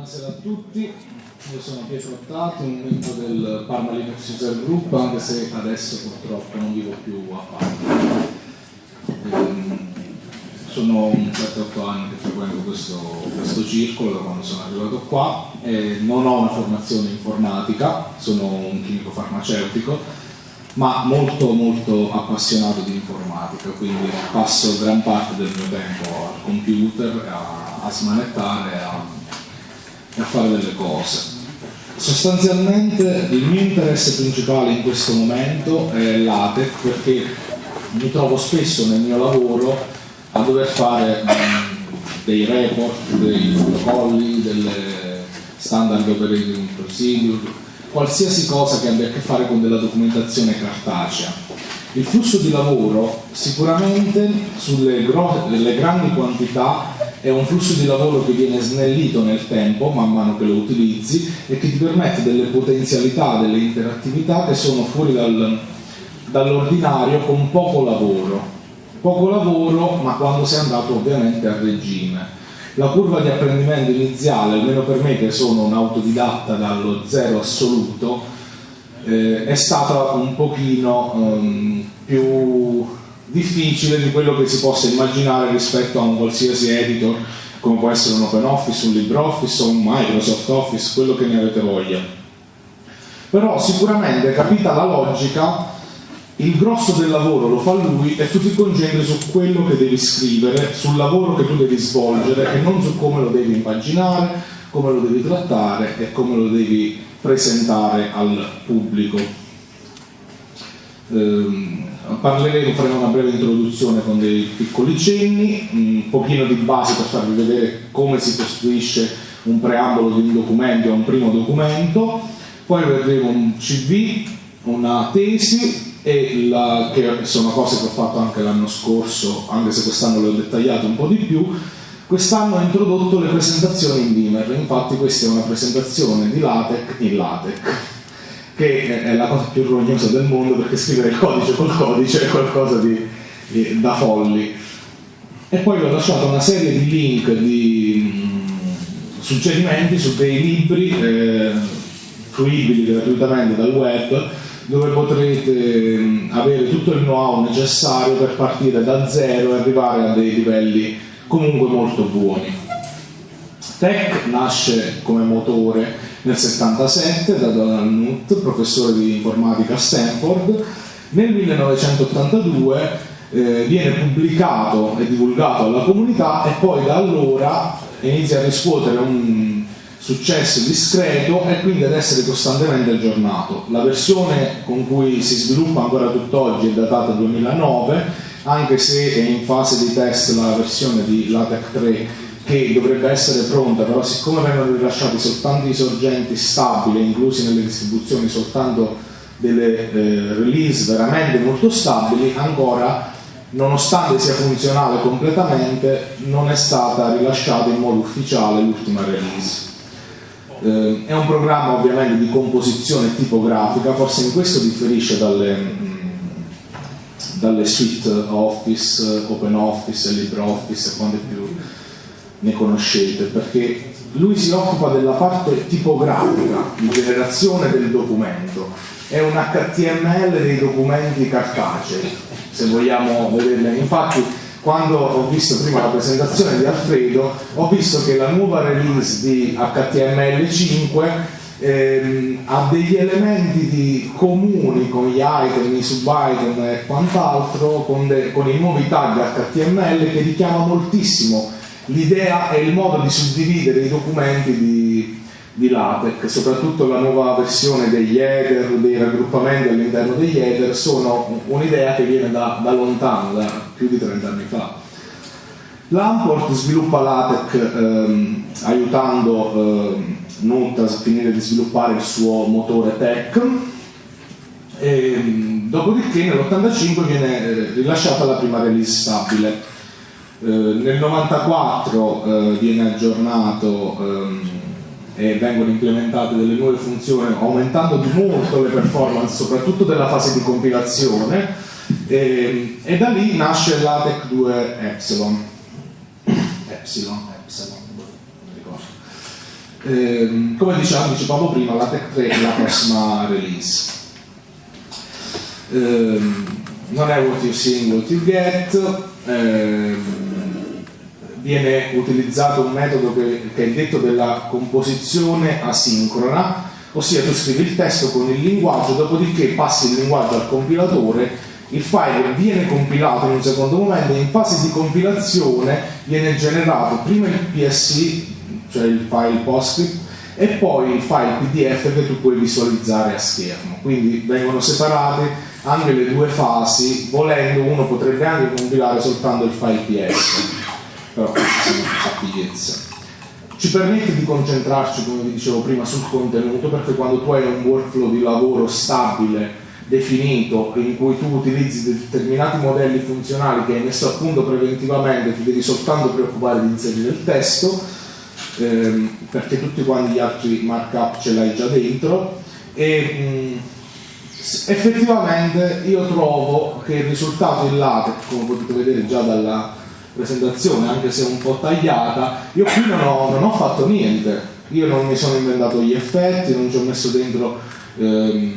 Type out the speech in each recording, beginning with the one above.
Buonasera a tutti, io sono Pietro Ottati, un membro del Parma Linux User Group, anche se adesso purtroppo non vivo più a Parma. Ehm, sono un 7-8 anni che frequento questo, questo, circolo da quando sono arrivato qua e non ho una formazione informatica, sono un chimico farmaceutico, ma molto molto appassionato di informatica, quindi passo gran parte del mio tempo al computer a, a smanettare, a a fare delle cose. Sostanzialmente il mio interesse principale in questo momento è l'ATEC perché mi trovo spesso nel mio lavoro a dover fare dei report, dei protocolli, delle standard operating procedure, qualsiasi cosa che abbia a che fare con della documentazione cartacea. Il flusso di lavoro sicuramente sulle grandi quantità è un flusso di lavoro che viene snellito nel tempo man mano che lo utilizzi e che ti permette delle potenzialità, delle interattività che sono fuori dal, dall'ordinario con poco lavoro. Poco lavoro, ma quando sei andato ovviamente a regime. La curva di apprendimento iniziale, almeno per me che sono un autodidatta dallo zero assoluto, eh, è stata un pochino um, più difficile di quello che si possa immaginare rispetto a un qualsiasi editor come può essere un OpenOffice, un LibreOffice o un Microsoft Office, quello che ne avete voglia. Però sicuramente capita la logica, il grosso del lavoro lo fa lui e tu ti concentri su quello che devi scrivere, sul lavoro che tu devi svolgere e non su come lo devi impaginare, come lo devi trattare e come lo devi presentare al pubblico. Ehm, parleremo, faremo una breve introduzione con dei piccoli cenni, un pochino di base per farvi vedere come si costruisce un preambolo di un documento a un primo documento, poi vedremo un CV, una tesi, la, che sono cose che ho fatto anche l'anno scorso, anche se quest'anno le ho dettagliate un po' di più. Quest'anno ho introdotto le presentazioni in Beamer, infatti questa è una presentazione di LaTeX in LaTeX che è la cosa più rognosa del mondo perché scrivere il codice col codice è qualcosa di, di, da folli. E poi vi ho lasciato una serie di link, di mh, mm, suggerimenti su dei libri eh, fruibili gratuitamente dal web dove potrete mh, mm, avere tutto il know-how necessario per partire da zero e arrivare a dei livelli comunque molto buoni. Tech nasce come motore nel 77 da Donald Knuth, professore di informatica a Stanford. Nel 1982 eh, viene pubblicato e divulgato alla comunità e poi da allora inizia a riscuotere un successo discreto e quindi ad essere costantemente aggiornato. La versione con cui si sviluppa ancora tutt'oggi è datata 2009, anche se è in fase di test la versione di LaTeX 3 che dovrebbe essere pronta, però siccome vengono rilasciati soltanto i sorgenti stabili, inclusi nelle distribuzioni soltanto delle eh, release veramente molto stabili, ancora nonostante sia funzionale completamente non è stata rilasciata in modo ufficiale l'ultima release. Eh, è un programma ovviamente di composizione tipografica, forse in questo differisce dalle, mh, dalle suite Office, OpenOffice, LibreOffice e quante più ne conoscete, perché lui si occupa della parte tipografica di generazione del documento, è un HTML dei documenti cartacei, se vogliamo vederle. Infatti quando ho visto prima la presentazione di Alfredo, ho visto che la nuova release di HTML5 ehm, ha degli elementi di comuni con gli item, i sub-item e quant'altro, con, con i nuovi tag HTML che richiama moltissimo l'idea è il modo di suddividere i documenti di, di LaTeX, soprattutto la nuova versione degli header, dei raggruppamenti all'interno degli header, sono un'idea che viene da, da, lontano, da più di 30 anni fa. L'Amport sviluppa LaTeX ehm, aiutando ehm, Nut a finire di sviluppare il suo motore tech e, dopodiché nell'85 viene eh, rilasciata la prima release stabile eh, nel 94 eh, viene aggiornato ehm, e vengono implementate delle nuove funzioni aumentando di molto le performance soprattutto della fase di compilazione e, e da lì nasce l'ATEC 2 Epsilon Epsilon, Epsilon Eh, come diciamo, dicevamo prima, la Tech 3 è la prossima release. Eh, non è what you see, what you get. Eh, viene utilizzato un metodo che, che, è detto della composizione asincrona, ossia tu scrivi il testo con il linguaggio, dopodiché passi il linguaggio al compilatore, il file viene compilato in un secondo momento e in fase di compilazione viene generato prima il PSC, cioè il file PostScript, e poi il file PDF che tu puoi visualizzare a schermo. Quindi vengono separate anche le due fasi, volendo uno potrebbe anche compilare soltanto il file PS però queste sono sappiezze. Ci permette di concentrarci, come vi dicevo prima, sul contenuto, perché quando tu hai un workflow di lavoro stabile, definito, in cui tu utilizzi determinati modelli funzionali che hai messo a punto preventivamente, ti devi soltanto preoccupare di inserire il testo, ehm, perché tutti quanti gli altri markup ce l'hai già dentro, e mh, effettivamente io trovo che il risultato in LaTeX, come potete vedere già dalla presentazione, anche se un po' tagliata, io qui non ho, non ho fatto niente, io non mi sono inventato gli effetti, non ci ho messo dentro ehm,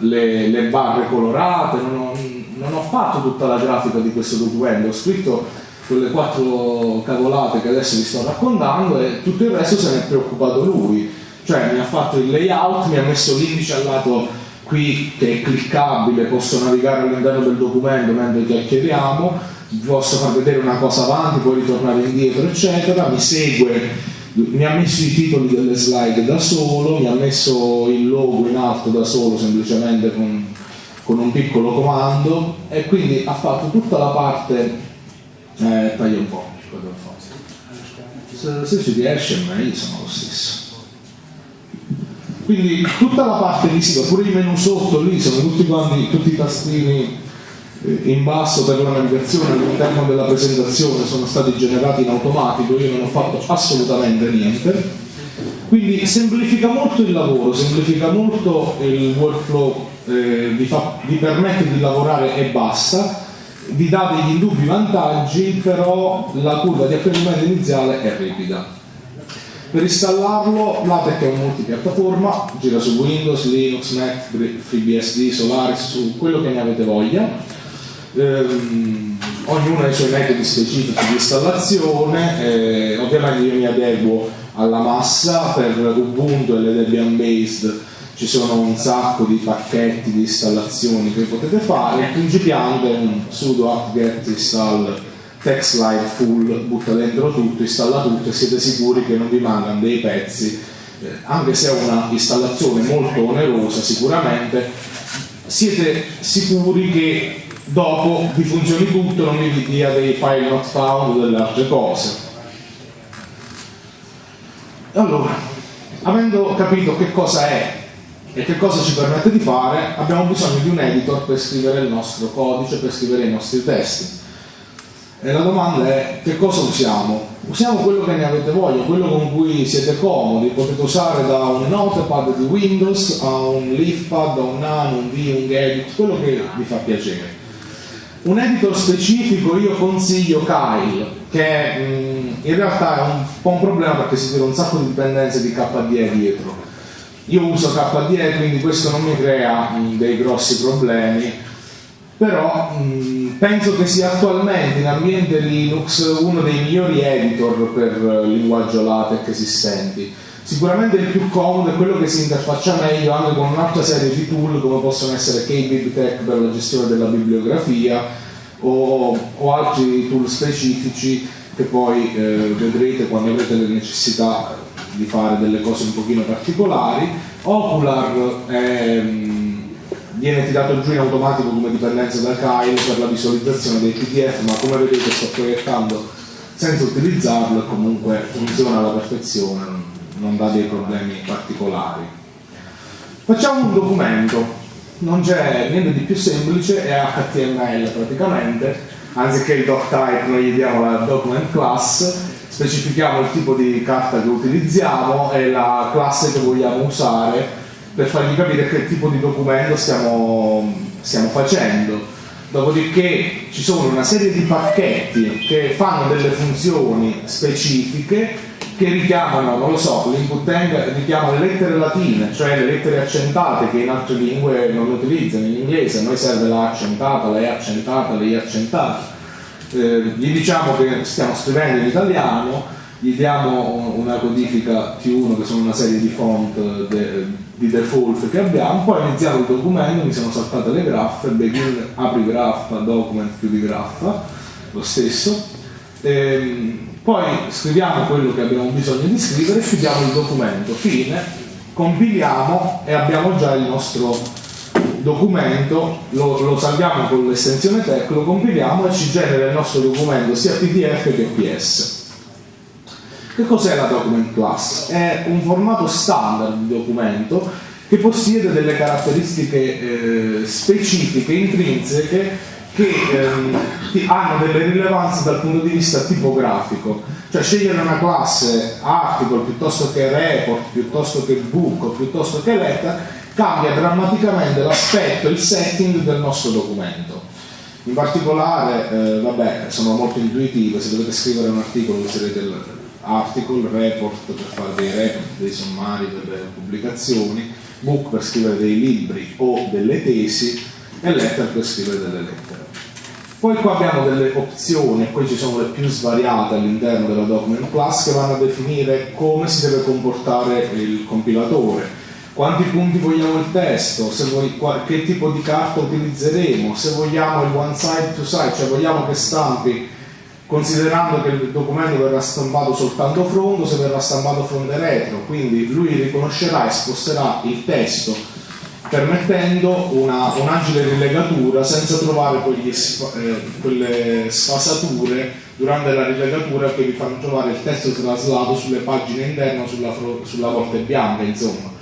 le, le, barre colorate, non ho, non ho fatto tutta la grafica di questo documento, ho scritto quelle quattro cavolate che adesso vi sto raccontando e tutto il resto se ne è preoccupato lui, cioè mi ha fatto il layout, mi ha messo l'indice al lato qui che è cliccabile, posso navigare all'interno del documento mentre chiacchieriamo, vi posso far vedere una cosa avanti, poi ritornare indietro, eccetera, mi segue, mi ha messo i titoli delle slide da solo, mi ha messo il logo in alto da solo semplicemente con, con un piccolo comando e quindi ha fatto tutta la parte, eh, taglia un po', se, se ci riesce meglio sono lo stesso. Quindi tutta la parte visiva, pure i menu sotto lì sono tutti quanti, tutti i tastini in basso per la navigazione all'interno della presentazione sono stati generati in automatico, io non ho fatto assolutamente niente. Quindi semplifica molto il lavoro, semplifica molto il workflow, eh, vi, fa, vi permette di lavorare e basta, vi dà degli indubbi vantaggi, però la curva di apprendimento iniziale è ripida. Per installarlo l'ATEC è un multipiattaforma, gira su Windows, Linux, Mac, FreeBSD, Solaris, su quello che ne avete voglia. Ehm, ognuno ha i suoi metodi specifici di installazione, eh, ovviamente io mi adeguo alla massa, per Ubuntu e le Debian based ci sono un sacco di pacchetti di installazioni che potete fare, principiante un sudo apt-get install TextLive full, butta dentro tutto, installa tutto e siete sicuri che non vi mancano dei pezzi, eh, anche se è una installazione molto onerosa sicuramente, siete sicuri che dopo vi funzioni tutto, non vi dia dei file not found o delle altre cose. Allora, avendo capito che cosa è e che cosa ci permette di fare, abbiamo bisogno di un editor per scrivere il nostro codice, per scrivere i nostri testi. E la domanda è che cosa usiamo? Usiamo quello che ne avete voglia, quello con cui siete comodi, potete usare da un notepad di Windows a un leafpad, a un nano, un V, un Gedit, quello che vi fa piacere. Un editor specifico io consiglio Kyle, che mh, mm, in realtà è un po' un problema perché si tira un sacco di dipendenze di KDE dietro. Io uso KDE, quindi questo non mi crea mh, mm, dei grossi problemi, però mh, mm, penso che sia attualmente in ambiente Linux uno dei migliori editor per linguaggio LaTeX esistenti Sicuramente il più comodo è quello che si interfaccia meglio anche con un'altra serie di tool come possono essere KBibTech per la gestione della bibliografia o, o altri tool specifici che poi eh, vedrete quando avrete le necessità di fare delle cose un pochino particolari. Ocular è, mm, viene tirato giù in automatico come dipendenza da Kyle per la visualizzazione dei PDF, ma come vedete sto proiettando senza utilizzarlo e comunque funziona alla perfezione non dà dei problemi particolari. Facciamo un documento, non c'è niente di più semplice, è HTML praticamente, anziché il doctype noi gli diamo la document class, specifichiamo il tipo di carta che utilizziamo e la classe che vogliamo usare per fargli capire che tipo di documento stiamo, stiamo facendo. Dopodiché ci sono una serie di pacchetti che fanno delle funzioni specifiche che richiamano, non lo so, l'input tag richiama le lettere latine, cioè le lettere accentate che in altre lingue non utilizzano, in inglese a noi serve la accentata, la E accentata, la I accentata. Eh, gli diciamo che stiamo scrivendo in italiano, gli diamo una codifica T1 che sono una serie di font de, di default che abbiamo, poi iniziamo il documento, mi sono saltate le graffe, begin apri graffa, document chiudi graffa, lo stesso. Ehm, poi scriviamo quello che abbiamo bisogno di scrivere, chiudiamo il documento, fine, compiliamo e abbiamo già il nostro documento, lo, lo salviamo con l'estensione tech, lo compiliamo e ci genera il nostro documento sia PDF che PS. Che cos'è la document class? È un formato standard di documento che possiede delle caratteristiche eh, specifiche, intrinseche che ehm, hanno delle rilevanze dal punto di vista tipografico, cioè scegliere una classe article piuttosto che report, piuttosto che book, piuttosto che letter, cambia drammaticamente l'aspetto, il setting del nostro documento. In particolare, eh, vabbè, sono molto intuitive, se dovete scrivere un articolo userete l'article, report per fare dei report, dei sommari delle pubblicazioni, book per scrivere dei libri o delle tesi e letter per scrivere delle lettere. Poi qua abbiamo delle opzioni, e qui ci sono le più svariate all'interno della document class che vanno a definire come si deve comportare il compilatore, quanti punti vogliamo il testo, vuoi, che tipo di carta utilizzeremo, se vogliamo il one side to side, cioè vogliamo che stampi considerando che il documento verrà stampato soltanto fronte, se verrà stampato fronte retro, quindi lui riconoscerà e sposterà il testo permettendo una, un'agile rilegatura senza trovare quegli, eh, quelle sfasature durante la rilegatura che vi fanno trovare il testo traslato sulle pagine interne o sulla, sulla volta bianca, insomma.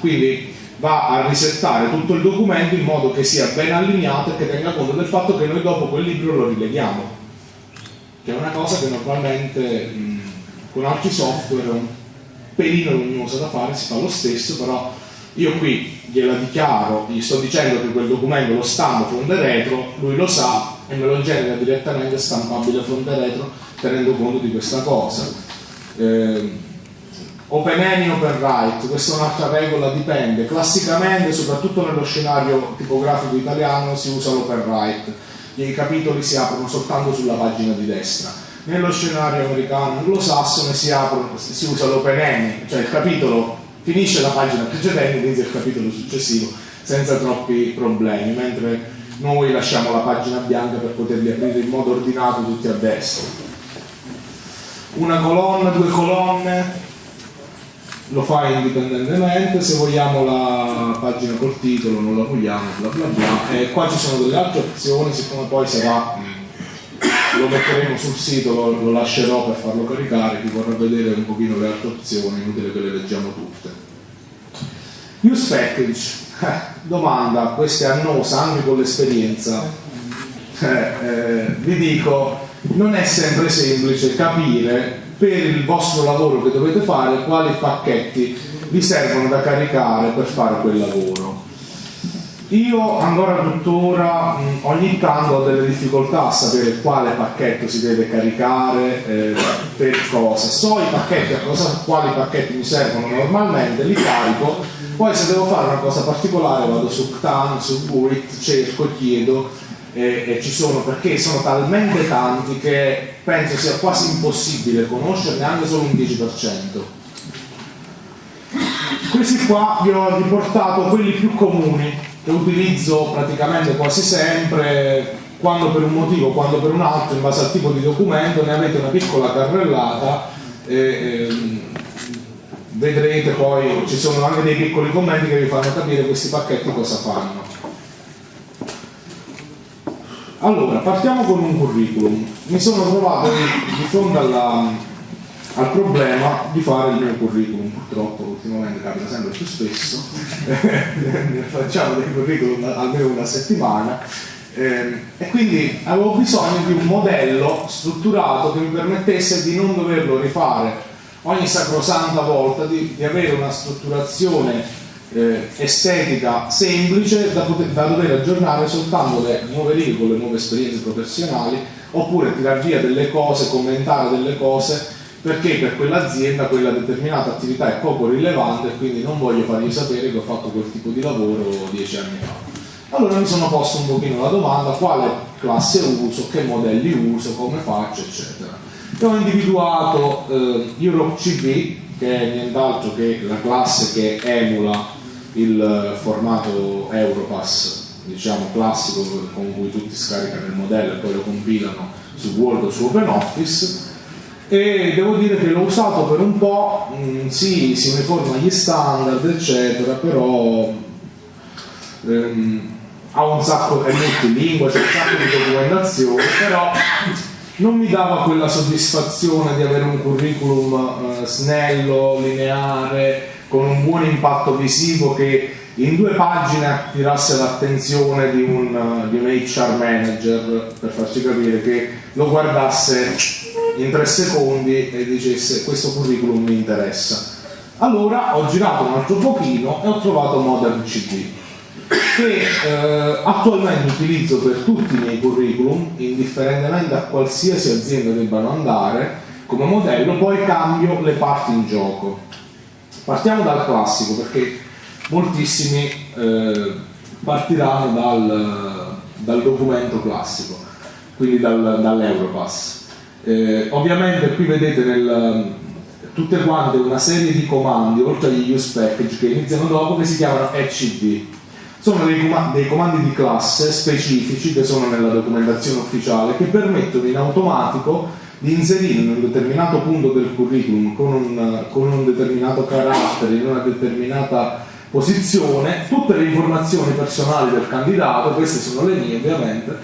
Quindi va a risettare tutto il documento in modo che sia ben allineato e che tenga conto del fatto che noi dopo quel libro lo rileghiamo, che è una cosa che normalmente mh, con altri software è un pelino luminosa da fare, si fa lo stesso, però io qui gliela dichiaro, gli sto dicendo che quel documento lo stampo fronte retro, lui lo sa e me lo genera direttamente stampabile fronte retro tenendo conto di questa cosa. Eh, open any, open write, questa è un'altra regola, dipende. Classicamente, soprattutto nello scenario tipografico italiano, si usa l'open write, i capitoli si aprono soltanto sulla pagina di destra. Nello scenario americano anglosassone si, si usa l'open any, cioè il capitolo finisce la pagina precedente e inizia il capitolo successivo senza troppi problemi, mentre noi lasciamo la pagina bianca per poterli aprire in modo ordinato tutti a destra. Una colonna, due colonne, lo fa indipendentemente, se vogliamo la pagina col titolo non la vogliamo, bla bla bla. E qua ci sono delle altre opzioni, siccome poi sarà lo metteremo sul sito, lo, lo, lascerò per farlo caricare, chi vorrà vedere un pochino le altre opzioni, inutile che le leggiamo tutte. Use package, eh, domanda, questa è annosa anche con l'esperienza, eh, eh, vi dico, non è sempre semplice capire per il vostro lavoro che dovete fare quali pacchetti vi servono da caricare per fare quel lavoro io ancora tuttora ogni tanto ho delle difficoltà a sapere quale pacchetto si deve caricare eh, per cosa. So i pacchetti, a cosa, quali pacchetti mi servono normalmente, li carico, poi se devo fare una cosa particolare vado su CTAN, su Burit, cerco, chiedo e ci sono perché sono talmente tanti che penso sia quasi impossibile conoscerne anche solo un 10%. Questi qua vi ho riportato quelli più comuni che utilizzo praticamente quasi sempre quando per un motivo, quando per un altro, in base al tipo di documento, ne avete una piccola carrellata e, e vedrete poi, ci sono anche dei piccoli commenti che vi fanno capire questi pacchetti cosa fanno. Allora, partiamo con un curriculum. Mi sono trovato di, fronte alla, al problema di fare il mio curriculum, purtroppo ultimamente capita sempre più spesso, facciamo dei curriculum almeno una settimana eh, e quindi avevo bisogno di un modello strutturato che mi permettesse di non doverlo rifare ogni sacrosanta volta, di, di avere una strutturazione eh, estetica semplice da, poter, da dover aggiornare soltanto le nuove con le nuove esperienze professionali oppure tirar via delle cose, commentare delle cose perché per quell'azienda quella determinata attività è poco rilevante e quindi non voglio fargli sapere che ho fatto quel tipo di lavoro dieci anni fa. Allora mi sono posto un pochino la domanda quale classe uso, che modelli uso, come faccio, eccetera. E ho individuato eh, Europe CB, che è nient'altro che la classe che emula il formato Europass diciamo classico con cui tutti scaricano il modello e poi lo compilano su Word o su OpenOffice e devo dire che l'ho usato per un po', mh, mm, sì, si uniforma gli standard eccetera, però ehm, ha un sacco, è multilingua, c'è un sacco di documentazione, però non mi dava quella soddisfazione di avere un curriculum eh, snello, lineare, con un buon impatto visivo che in due pagine attirasse l'attenzione di un, di un HR manager per farci capire che lo guardasse in tre secondi e dicesse questo curriculum mi interessa. Allora ho girato un altro pochino e ho trovato Modern CD che eh, attualmente utilizzo per tutti i miei curriculum, indifferentemente a qualsiasi azienda debbano andare, come modello, poi cambio le parti in gioco. Partiamo dal classico perché moltissimi eh, partiranno dal, dal, documento classico, quindi dal, dall'Europass. Eh, ovviamente qui vedete nel, tutte quante una serie di comandi, oltre agli use package che iniziano dopo, che si chiamano ECD. Sono dei, com dei comandi di classe specifici che sono nella documentazione ufficiale che permettono in automatico di inserire in un determinato punto del curriculum con un, con un determinato carattere, in una determinata posizione, tutte le informazioni personali del candidato, queste sono le mie ovviamente,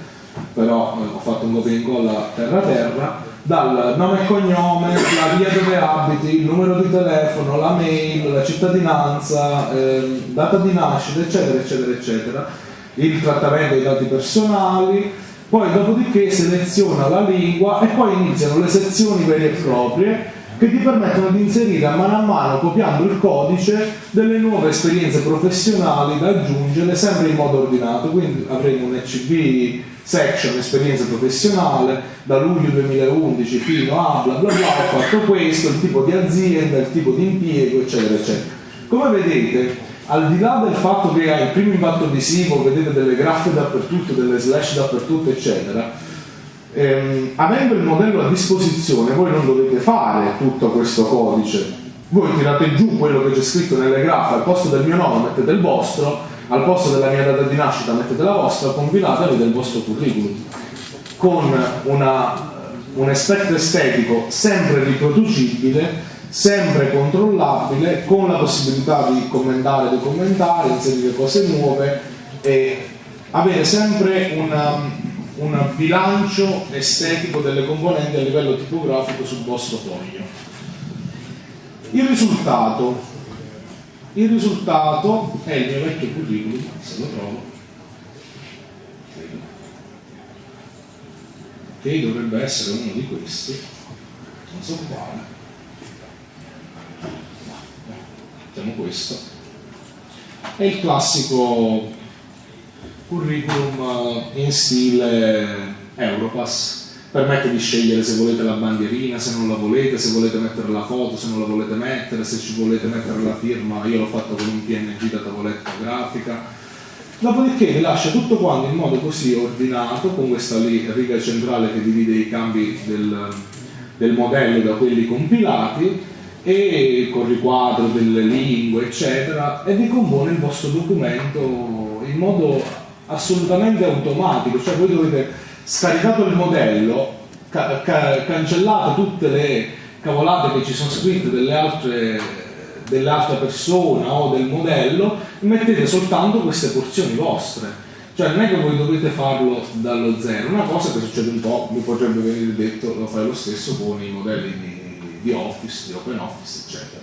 però eh, ho fatto un copia e incolla terra terra, dal nome e cognome, la via dove abiti, il numero di telefono, la mail, la cittadinanza, eh, data di nascita, eccetera, eccetera, eccetera, il trattamento dei dati personali, poi dopodiché seleziona la lingua e poi iniziano le sezioni vere e proprie che ti permettono di inserire a mano a mano, copiando il codice, delle nuove esperienze professionali da aggiungere sempre in modo ordinato. Quindi avremo un ECB section esperienza professionale da luglio 2011 fino a bla bla bla, ho fatto questo, il tipo di azienda, il tipo di impiego, eccetera, eccetera. Come vedete, al di là del fatto che ha il primo impatto visivo, vedete delle graffe dappertutto, delle slash dappertutto, eccetera, ehm, avendo il modello a disposizione voi non dovete fare tutto questo codice. Voi tirate giù quello che c'è scritto nelle graffe al posto del mio nome mettete il vostro al posto della mia data di nascita mettete la vostra compilate il vostro curriculum. Con una, un aspetto estetico sempre riproducibile sempre controllabile con la possibilità di commentare, docummentare, inserire cose nuove e avere sempre una, un bilancio estetico delle componenti a livello tipografico sul vostro foglio. Il risultato, il risultato è il mio vecchio curriculum, se lo trovo, che dovrebbe essere uno di questi, non so quale, mettiamo questo, è il classico curriculum eh, in stile Europass. Permette di scegliere se volete la bandierina, se non la volete, se volete mettere la foto, se non la volete mettere, se ci volete mettere la firma, io l'ho fatto con un PNG da tavoletta grafica. Dopodiché vi lascia tutto quanto in modo così ordinato, con questa riga centrale che divide i cambi del, del modello da quelli compilati, e con riquadro delle lingue, eccetera, e vi compone il vostro documento in modo assolutamente automatico, cioè voi dovete, scaricato il modello, ca ca cancellate tutte le cavolate che ci sono scritte delle altre, dell'altra persona o del modello mettete soltanto queste porzioni vostre. Cioè non è che voi dovete farlo dallo zero, una cosa che succede un po', mi potrebbe venire detto, lo fai lo stesso con i modelli di, di Office, di OpenOffice, eccetera.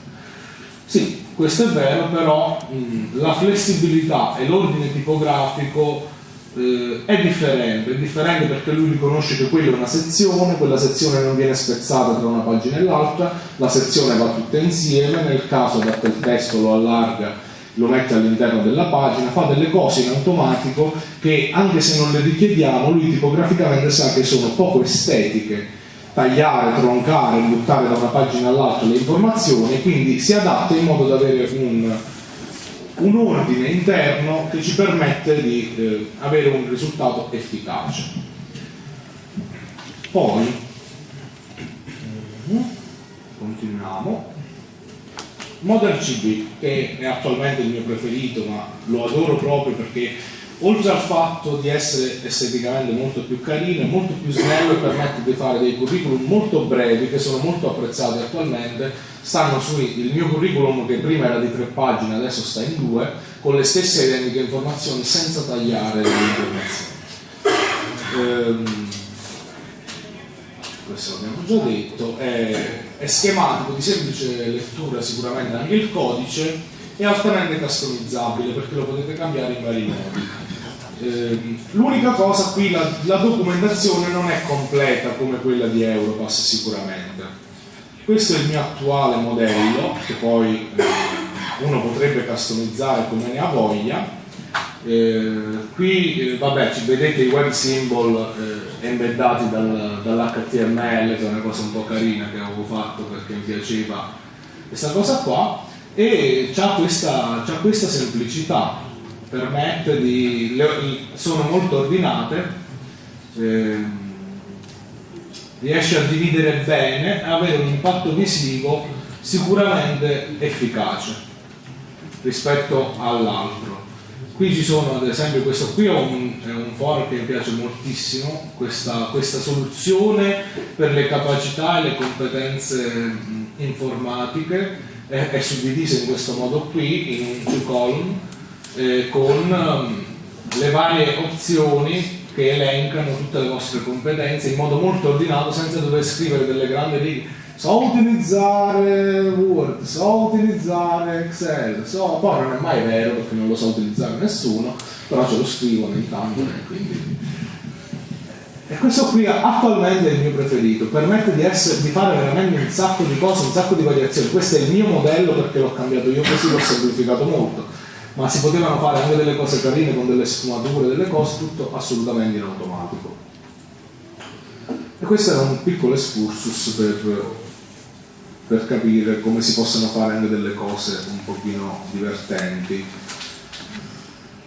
Sì, questo è vero, però mh, la flessibilità e l'ordine tipografico eh, è differente, è differente perché lui riconosce che quella è una sezione, quella sezione non viene spezzata tra una pagina e l'altra, la sezione va tutta insieme, nel caso adatta il testo lo allarga, lo mette all'interno della pagina, fa delle cose in automatico che anche se non le richiediamo lui tipograficamente sa che sono poco estetiche tagliare, troncare, buttare da una pagina all'altra le informazioni, quindi si adatta in modo da avere un, un ordine interno che ci permette di eh, avere un risultato efficace. Poi, continuiamo. Modern CB, che è attualmente il mio preferito, ma lo adoro proprio perché oltre al fatto di essere esteticamente molto più carino molto più snello e permette di fare dei curriculum molto brevi che sono molto apprezzati attualmente stanno sul mio curriculum che prima era di tre pagine adesso sta in due con le stesse identiche informazioni senza tagliare le informazioni. Ehm, questo l'abbiamo già detto è, è schematico di semplice lettura sicuramente anche il codice è altamente customizzabile perché lo potete cambiare in vari modi eh, l'unica cosa qui, la, la, documentazione non è completa come quella di Europass sicuramente. Questo è il mio attuale modello, che poi eh, uno potrebbe customizzare come ne ha voglia. Eh, qui eh, vabbè ci vedete i web symbol eh, embeddati dal, dall'HTML che è una cosa un po' carina che avevo fatto perché mi piaceva questa cosa qua e ha questa, questa semplicità permette di, sono molto ordinate, eh, riesce a dividere bene e avere un impatto visivo sicuramente efficace rispetto all'altro. Qui ci sono ad esempio questo qui è un, è un foro che mi piace moltissimo, questa, questa, soluzione per le capacità e le competenze informatiche è, è suddivisa in questo modo qui in un two column eh, con um, le varie opzioni che elencano tutte le vostre competenze in modo molto ordinato senza dover scrivere delle grandi righe. So utilizzare Word, so utilizzare Excel, so, poi non è mai vero perché non lo so utilizzare nessuno, però ce lo scrivo ogni tanto e quindi... E questo qui attualmente è il mio preferito, permette di, essere, di, fare veramente un sacco di cose, un sacco di variazioni. Questo è il mio modello perché l'ho cambiato io così, l'ho semplificato molto ma si potevano fare anche delle cose carine con delle sfumature, delle cose, tutto assolutamente in automatico. E questo era un piccolo excursus per, per capire come si possono fare anche delle cose un pochino divertenti.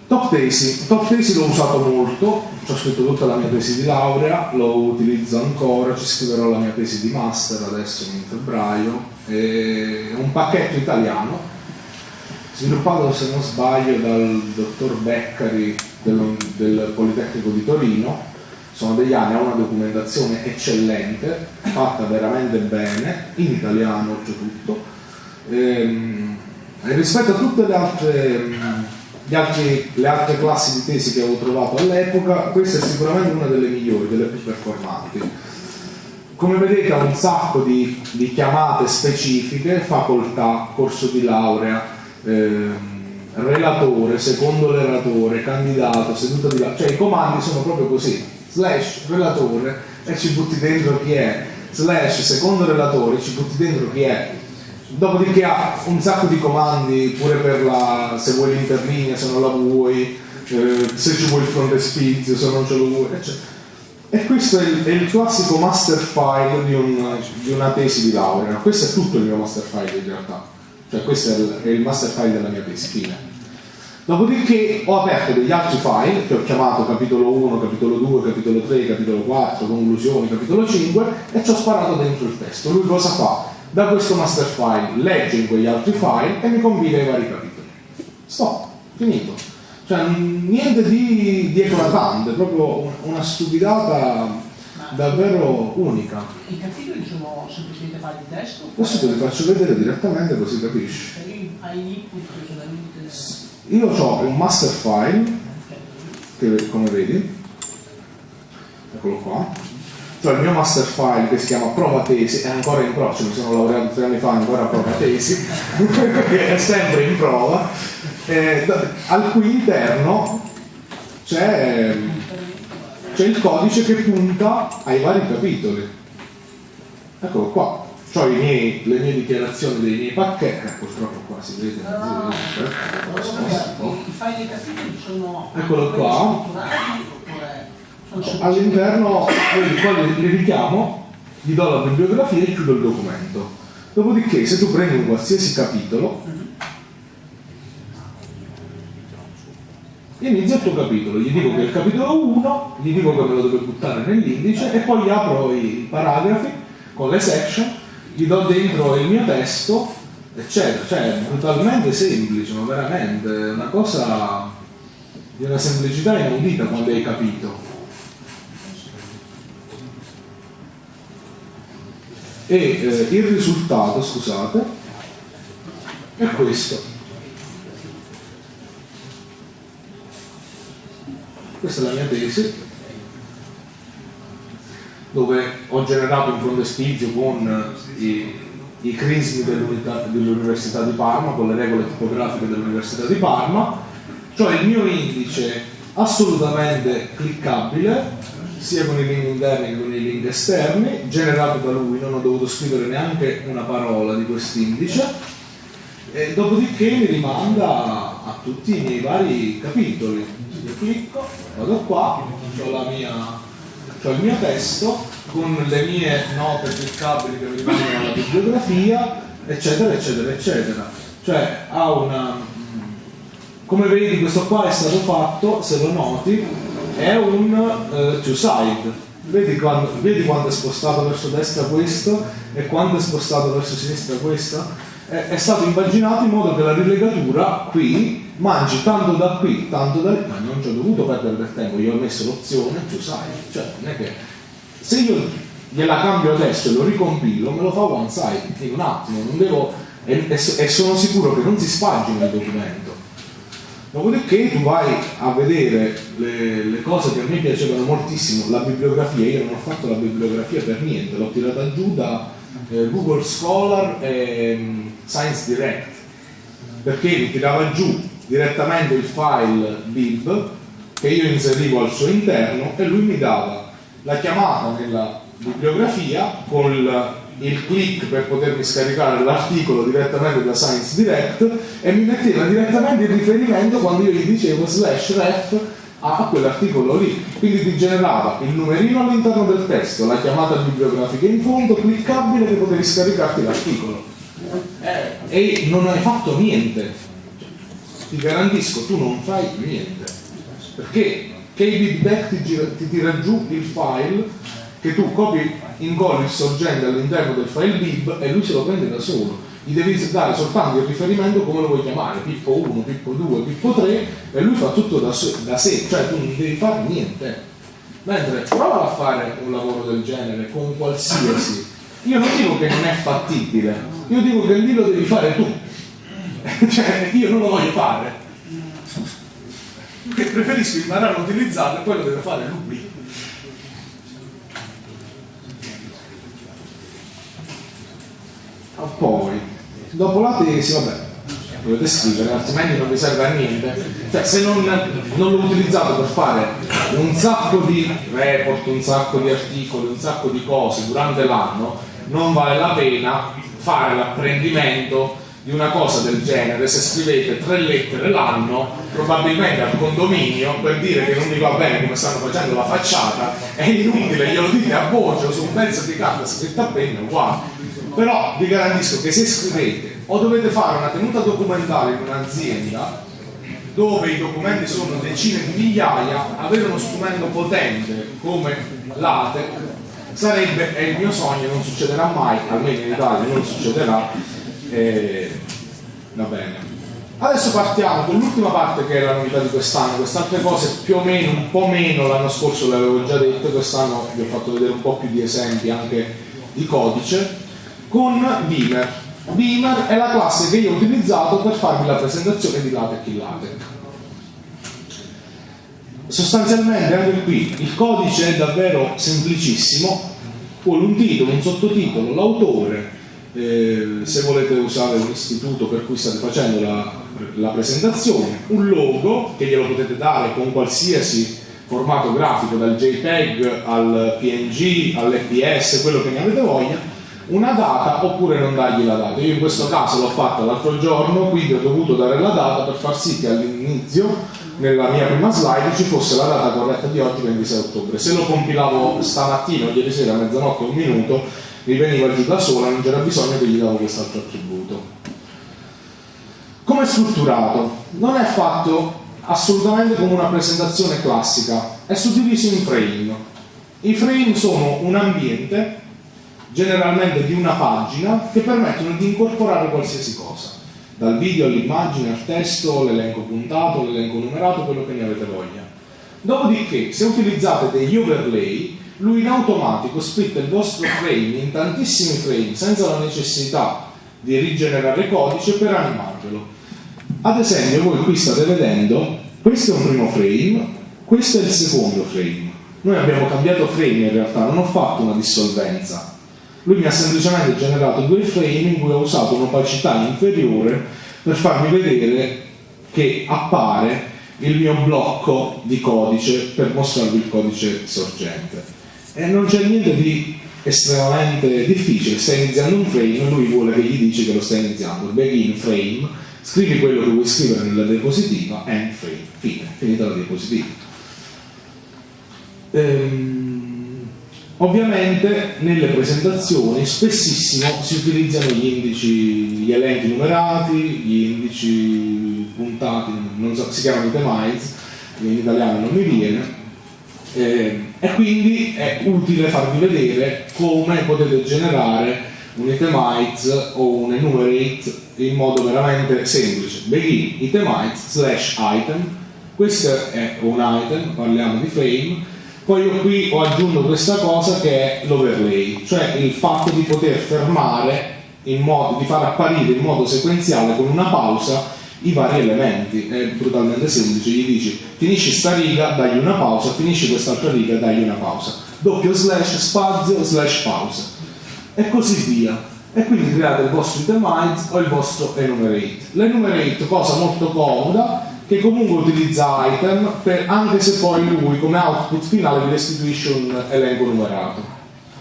Top tesi, top tesi l'ho usato molto, ci ho scritto tutta la mia tesi di laurea, lo utilizzo ancora, ci scriverò la mia tesi di master adesso in febbraio, è un pacchetto italiano sviluppato se non sbaglio dal dottor Beccari del, del Politecnico di Torino, sono degli anni, ha una documentazione eccellente, fatta veramente bene, in italiano oltretutto, ehm, e rispetto a tutte le altre, altri, le altre classi di tesi che avevo trovato all'epoca, questa è sicuramente una delle migliori, delle più performanti. Come vedete ha un sacco di, di chiamate specifiche, facoltà, corso di laurea, eh, relatore, secondo relatore, candidato, seduta di là, cioè i comandi sono proprio così, slash relatore e ci butti dentro chi è, slash secondo relatore ci butti dentro chi è, dopodiché ha un sacco di comandi pure per la, se vuoi l'interlinea, se non la vuoi, eh, se ci vuoi il frontespizio, se non ce lo vuoi, eccetera. E questo è il, è il classico master file di, un, di una tesi di laurea, questo è tutto il mio master file in realtà cioè questo è il, è il master file della mia tesi, fine. Dopodiché ho aperto degli altri file che ho chiamato capitolo 1, capitolo 2, capitolo 3, capitolo 4, conclusioni, capitolo 5 e ci ho sparato dentro il testo. Lui cosa fa? Da questo master file legge in quegli altri file e mi combina i vari capitoli. Stop, finito. Cioè niente di, di eclatante, proprio una stupidata davvero unica. I capitoli sono semplicemente file di testo? Questo te li faccio vedere direttamente così capisci. Solamente... Io ho un master file, che come vedi, eccolo qua, cioè il mio master file che si chiama prova tesi, è ancora in prova, cioè mi sono laureato tre anni fa, ancora prova tesi, che è sempre in prova, eh, al cui interno c'è c'è il codice che punta ai vari capitoli. Eccolo qua. Ho le mie dichiarazioni dei miei pacchetti, eh, purtroppo qua si vede. No, I file dei capitoli sono Eccolo qua. All'interno, qua li, li richiamo, gli do la bibliografia e chiudo il documento. Dopodiché se tu prendi un qualsiasi capitolo, inizio il tuo capitolo, gli dico che è il capitolo 1, gli dico che me lo deve buttare nell'indice e poi gli apro i paragrafi con le section, gli do dentro il mio testo, eccetera. Cioè è brutalmente semplice, ma veramente una cosa di una semplicità inaudita quando hai capito. E eh, il risultato, scusate, è questo. Questa è la mia tesi, dove ho generato un frontespizio con i, i crismi dell'Università di Parma, con le regole tipografiche dell'Università di Parma, cioè il mio indice assolutamente cliccabile, sia con i link interni che con i link esterni, generato da lui, non ho dovuto scrivere neanche una parola di quest'indice, e dopodiché mi rimanda a tutti i miei vari capitoli io clicco, vado qua, ho, mia, ho il mio testo con le mie note cliccabili che mi rimangono alla bibliografia, eccetera, eccetera, eccetera. Cioè ha una... Come vedi questo qua è stato fatto, se lo noti, è un uh, two-side. Vedi quando, vedi quando è spostato verso destra questo e quando è spostato verso sinistra questo? È, è stato impaginato in modo che la rilegatura qui mangi tanto da qui, tanto da lì, ma non ci ho dovuto perdere del tempo, io ho messo l'opzione, tu sai, cioè non è che se io gliela cambio adesso e lo ricompilo, me lo fa one side in un attimo, non devo, e, e, e sono sicuro che non si spagina il documento. Dopodiché tu vai a vedere le, le, cose che a me piacevano moltissimo, la bibliografia, io non ho fatto la bibliografia per niente, l'ho tirata giù da eh, Google Scholar e um, Science Direct, perché mi tirava giù direttamente il file bib che io inserivo al suo interno e lui mi dava la chiamata nella bibliografia con il, il click per potermi scaricare l'articolo direttamente da Science Direct e mi metteva direttamente il riferimento quando io gli dicevo slash ref a quell'articolo lì. Quindi ti generava il numerino all'interno del testo la chiamata bibliografica in fondo cliccabile che potevi scaricarti l'articolo. Eh, e non hai fatto niente. Ti garantisco tu non fai niente. Perché KBitback ti, ti tira giù il file che tu copi incolli il sorgente all'interno del file bib e lui se lo prende da solo. Gli devi dare soltanto il riferimento come lo vuoi chiamare Pippo 1, Pippo 2, Pippo 3 e lui fa tutto da, da sé cioè tu non devi fare niente. Mentre prova a fare un lavoro del genere con qualsiasi. Io non dico che non è fattibile io dico che lì lo devi fare tu. Cioè io non lo voglio fare. Preferisco imparare a utilizzarlo e poi lo deve fare lui. Poi dopo la tesi vabbè dovete scrivere altrimenti non vi serve a niente. Cioè se non, non l'ho utilizzato per fare un sacco di report un sacco di articoli un sacco di cose durante l'anno non vale la pena fare l'apprendimento di una cosa del genere. Se scrivete tre lettere l'anno probabilmente al condominio per dire che non mi va bene come stanno facendo la facciata è inutile, glielo dite a voce su un pezzo di carta scritta a penna uguale. Però vi garantisco che se scrivete o dovete fare una tenuta documentale in un'azienda dove i documenti sono decine di migliaia avere uno strumento potente come l'ATEC sarebbe, è il mio sogno, non succederà mai almeno in Italia non succederà e... va bene. Adesso partiamo con l'ultima parte che è la novità di quest'anno, queste altre cose più o meno, un po' meno, l'anno scorso le avevo già detto, quest'anno vi ho fatto vedere un po' più di esempi anche di codice, con Beamer. Beamer è la classe che io ho utilizzato per farvi la presentazione di LaTeX in LaTeX. Sostanzialmente anche qui il codice è davvero semplicissimo, vuole un titolo, un sottotitolo, l'autore, eh, se volete usare un istituto per cui state facendo la, la, presentazione, un logo che glielo potete dare con qualsiasi formato grafico, dal JPEG al PNG, all'FPS, quello che ne avete voglia, una data oppure non dargli la data. Io in questo caso l'ho fatto l'altro giorno, quindi ho dovuto dare la data per far sì che all'inizio, nella mia prima slide, ci fosse la data corretta di oggi, 26 ottobre. Se lo compilavo stamattina o ieri sera a mezzanotte un minuto, mi veniva giù da sola, non c'era bisogno che gli davo quest'altro attributo. Come è strutturato? Non è fatto assolutamente come una presentazione classica, è suddiviso in frame. I frame sono un ambiente generalmente di una pagina che permettono di incorporare qualsiasi cosa, dal video all'immagine, al testo, l'elenco puntato, l'elenco numerato, quello che ne avete voglia. Dopodiché, se utilizzate degli overlay, lui in automatico splitta il vostro frame in tantissimi frame senza la necessità di rigenerare codice per animarvelo. Ad esempio, voi qui state vedendo, questo è un primo frame, questo è il secondo frame. Noi abbiamo cambiato frame in realtà, non ho fatto una dissolvenza, lui mi ha semplicemente generato due frame in cui ho usato un'opacità inferiore per farmi vedere che appare il mio blocco di codice per mostrarvi il codice sorgente. E non c'è niente di estremamente difficile, stai iniziando un frame lui vuole che gli dici che lo stai iniziando. Begin frame, scrivi quello che vuoi scrivere nella diapositiva, end frame, fine, finita la diapositiva. Ehm, Ovviamente nelle presentazioni spessissimo si utilizzano gli indici, gli elenchi numerati, gli indici puntati, non so, si chiamano itemize, in italiano non mi viene, eh, e quindi è utile farvi vedere come potete generare un itemize o un enumerate in modo veramente semplice. Begin itemize slash item, questo è un item, parliamo di frame, poi io qui ho aggiunto questa cosa che è l'overlay, cioè il fatto di poter fermare in modo, di far apparire in modo sequenziale con una pausa i vari elementi. È brutalmente semplice, gli dici finisci sta riga, dagli una pausa, finisci quest'altra riga, dagli una pausa. Doppio slash spazio slash pausa. E così via. E quindi create il vostro itemize o il vostro enumerate. L'enumerate, cosa molto comoda, che comunque utilizza item per, anche se poi lui come output finale vi restituisce un elenco numerato.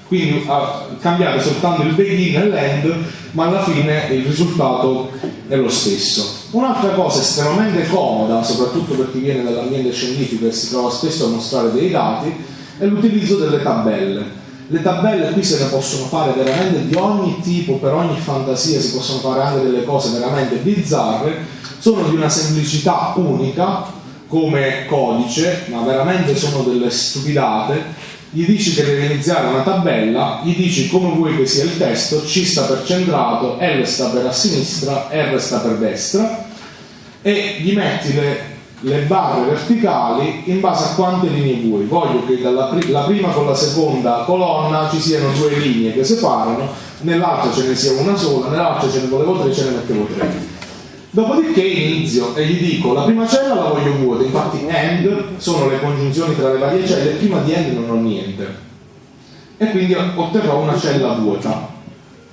Quindi uh, cambiate soltanto il begin e l'end ma alla fine il risultato è lo stesso. Un'altra cosa estremamente comoda soprattutto per chi viene dall'ambiente scientifico e si trova spesso a mostrare dei dati è l'utilizzo delle tabelle le tabelle qui se ne possono fare veramente di ogni tipo per ogni fantasia si possono fare anche delle cose veramente bizzarre sono di una semplicità unica come codice, ma veramente sono delle stupidate. Gli dici che deve iniziare una tabella, gli dici come vuoi che sia il testo, C sta per centrato, L sta per a sinistra, R sta per destra e gli metti le, le barre verticali in base a quante linee vuoi. Voglio che dalla pri la prima con la seconda colonna ci siano due linee che separano, nell'altra ce ne sia una sola, nell'altra ce ne volevo tre, ce ne mettevo tre. Dopodiché inizio e gli dico la prima cella la voglio vuota, infatti AND sono le congiunzioni tra le varie celle, prima di AND non ho niente. E quindi otterrò una cella vuota,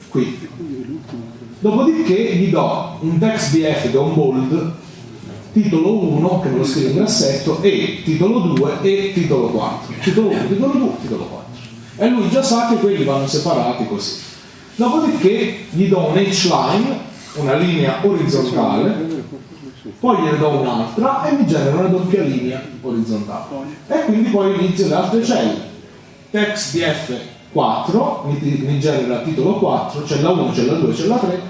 qui. Dopodiché gli do un text df che è un bold, titolo 1 che lo scrivo in grassetto e titolo 2 e titolo 4. Titolo 1, titolo 2, titolo 4. E lui già sa che quelli vanno separati così. Dopodiché gli do un h-line una linea orizzontale, poi gliene do un'altra e mi genera una doppia linea orizzontale. E quindi poi inizio le altre celle. Text df 4 mi, mi genera titolo 4, cella 1, cella 2, cella 3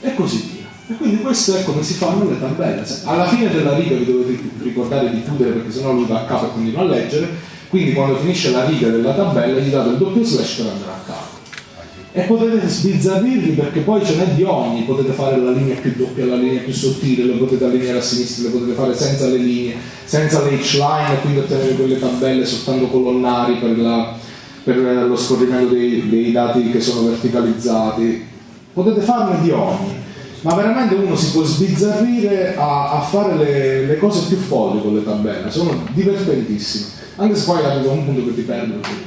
e così via. E quindi questo è come si fanno le tabelle. Alla fine della riga vi dovete ricordare di chiudere perché sennò lui va a capo e continua a leggere. Quindi quando finisce la riga della tabella gli date il doppio slash per andare a capo e potete sbizzarrirvi perché poi ce n'è di ogni, potete fare la linea più doppia, la linea più sottile, le potete allineare a sinistra, le potete fare senza le linee, senza le H-line e quindi ottenere quelle tabelle soltanto colonnari per, la, per lo scorrimento dei, dei, dati che sono verticalizzati, potete farne di ogni, ma veramente uno si può sbizzarrire a, a fare le, le, cose più folli con le tabelle, sono divertentissime, anche se poi arriva un punto che ti perdono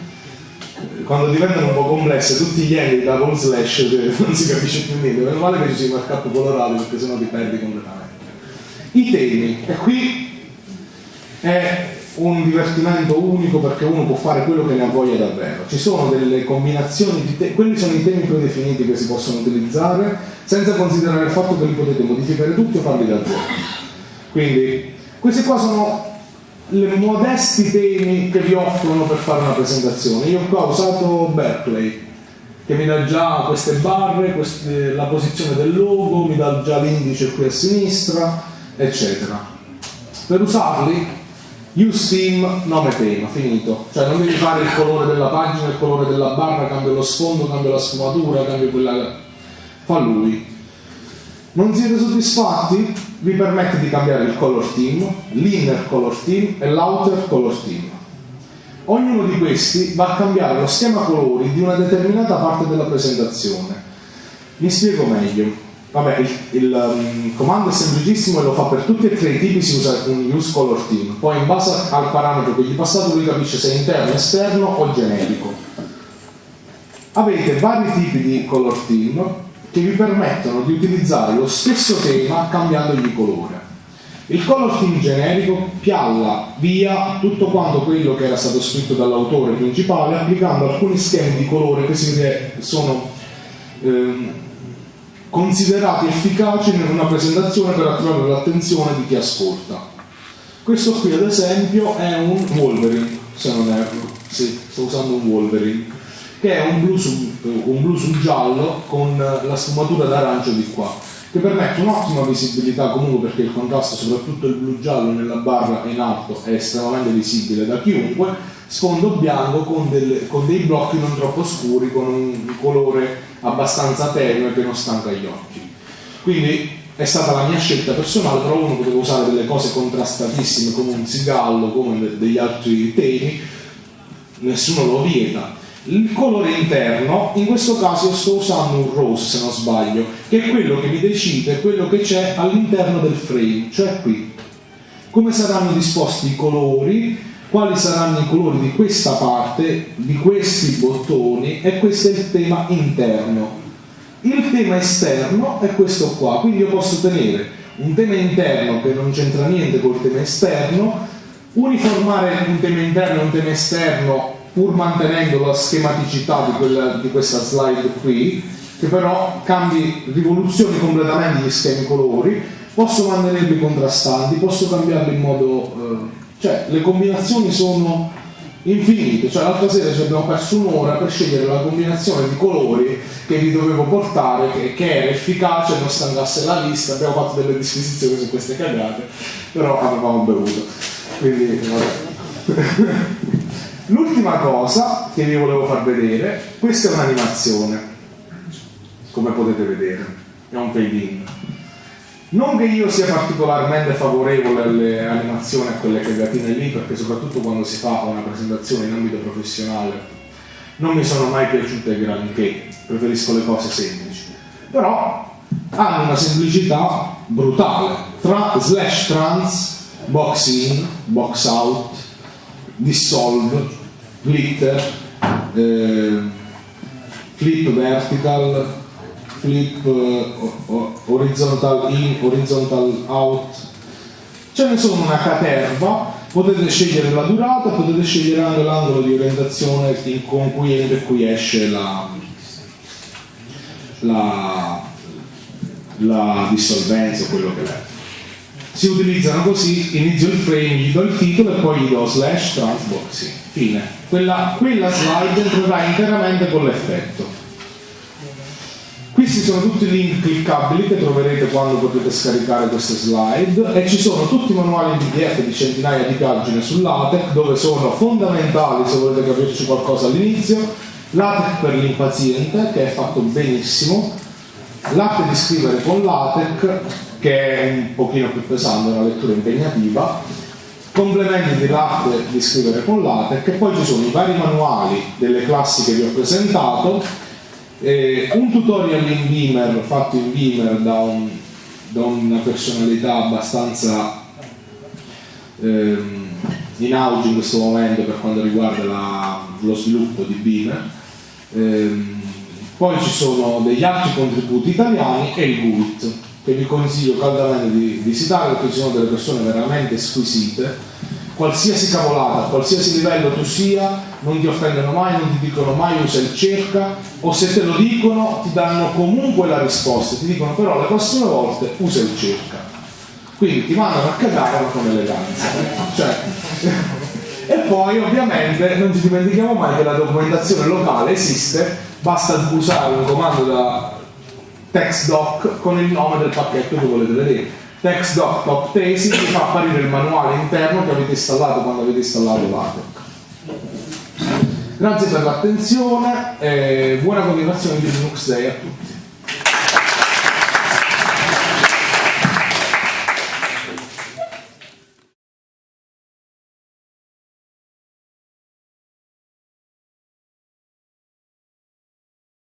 quando diventano un po' complesse tutti gli enti da con slash non si capisce più niente. Meno male che ci sia markup colorato perché sennò ti perdi completamente. I temi. E qui è un divertimento unico perché uno può fare quello che ne ha voglia davvero. Ci sono delle combinazioni di temi, quelli sono i temi predefiniti che si possono utilizzare senza considerare il fatto che li potete modificare tutti o farli da zero. Quindi questi qua sono i modesti temi che vi offrono per fare una presentazione. Io qua ho usato Berkeley che mi dà già queste barre, queste, la posizione del logo, mi dà già l'indice qui a sinistra, eccetera. Per usarli theme, nome tema, finito. Cioè non devi fare il colore della pagina, il colore della barra, cambio lo sfondo, cambio la sfumatura, cambio quella... fa lui. Non siete soddisfatti? Vi permette di cambiare il color theme, l'inner color theme e l'outer color theme. Ognuno di questi va a cambiare lo schema colori di una determinata parte della presentazione. Mi spiego meglio. Vabbè, il, il um, comando è semplicissimo e lo fa per tutti e tre i tipi, si usa un use color theme. Poi in base al parametro che gli passato lui capisce se è interno, esterno o generico. Avete vari tipi di color theme che vi permettono di utilizzare lo stesso tema cambiandogli colore. Il color theme generico pialla via tutto quanto quello che era stato scritto dall'autore principale applicando alcuni schemi di colore che si sono ehm, considerati efficaci in una presentazione per attirare l'attenzione di chi ascolta. Questo qui ad esempio è un Wolverine, se non erro, sì, sto usando un Wolverine, che è un blu, su, un blu sul giallo con la sfumatura d'arancio di qua, che permette un'ottima visibilità comunque perché il contrasto, soprattutto il blu giallo nella barra in alto, è estremamente visibile da chiunque, sfondo bianco con, delle, con dei blocchi non troppo scuri, con un colore abbastanza tenue che non stanca gli occhi. Quindi è stata la mia scelta personale, però uno poteva usare delle cose contrastatissime come un zigallo, come degli altri temi, nessuno lo vieta. Il colore interno, in questo caso sto usando un rose se non sbaglio, che è quello che mi decide quello che c'è all'interno del frame, cioè qui. Come saranno disposti i colori, quali saranno i colori di questa parte, di questi bottoni e questo è il tema interno. Il tema esterno è questo qua, quindi io posso tenere un tema interno che non c'entra niente col tema esterno, uniformare un tema interno e un tema esterno pur mantenendo la schematicità di, quella, di questa slide qui, che però cambi, rivoluzioni completamente gli schemi colori, posso mantenerli contrastanti, posso cambiarli in modo... Eh, cioè, le combinazioni sono infinite. Cioè, l'altra sera ci abbiamo perso un'ora per scegliere la combinazione di colori che vi dovevo portare, che, che era efficace, non stancasse la vista. Abbiamo fatto delle disquisizioni su queste cagate, però avevamo bevuto. Quindi, vabbè. L'ultima cosa che vi volevo far vedere, questa è un'animazione, come potete vedere, è un fade-in. Non che io sia particolarmente favorevole alle animazioni, a quelle cagatine lì, perché soprattutto quando si fa una presentazione in ambito professionale non mi sono mai piaciute granché, preferisco le cose semplici. Però hanno una semplicità brutale tra slash trans, box in, box out, dissolve, glitter, eh, flip vertical, flip uh, horizontal in, horizontal out. Ce ne una caterva. Potete scegliere la durata potete scegliere anche l'angolo di orientazione con cui entra e cui esce la, la, la dissolvenza o quello che è. Si utilizzano così inizio il frame, gli do il titolo e poi gli do slash transboxing fine. Quella, quella slide entrerà interamente con l'effetto questi sono tutti i link cliccabili che troverete quando potete scaricare queste slide. E ci sono tutti i manuali in PDF di centinaia di pagine sull'ATEC dove sono fondamentali se volete capirci qualcosa all'inizio. l'ATEC per l'impaziente che è fatto benissimo. L'arte di scrivere con l'ATEC che è un pochino più pesante, una lettura impegnativa. Complementi dell'arte di scrivere con l'ATEC e poi ci sono i vari manuali delle classi che vi ho presentato eh, un tutorial in Beamer fatto in Beamer da, un, da una personalità abbastanza ehm, in auge in questo momento per quanto riguarda la, lo sviluppo di Beamer. Ehm, poi ci sono degli altri contributi italiani e il GUIT che vi consiglio caldamente di visitare perché ci sono delle persone veramente squisite qualsiasi cavolata, a qualsiasi livello tu sia, non ti offendono mai, non ti dicono mai usa il cerca, o se te lo dicono ti danno comunque la risposta, ti dicono però le prossime volte usa il cerca. Quindi ti mandano a cagare ma con eleganza. Cioè, e poi ovviamente non ci dimentichiamo mai che la documentazione locale esiste, basta usare un comando da textdoc con il nome del pacchetto che volete vedere. Textdoc top tesi vi fa apparire il manuale interno che avete installato quando avete installato l'ATEC. Grazie per l'attenzione e buona continuazione di Linux Day a tutti.